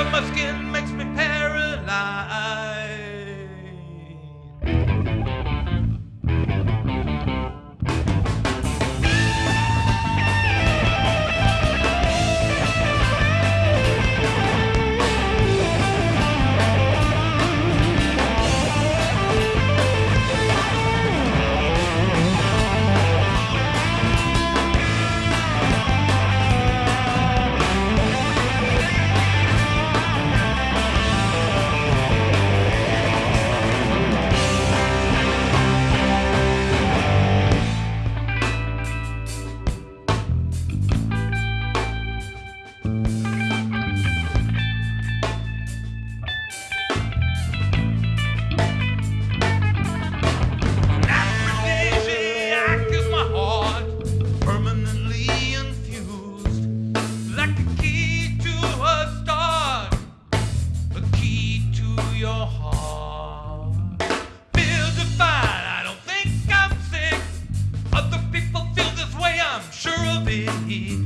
of my skin your heart. Feels fine, I don't think I'm sick. Other people feel this way, I'm sure of it.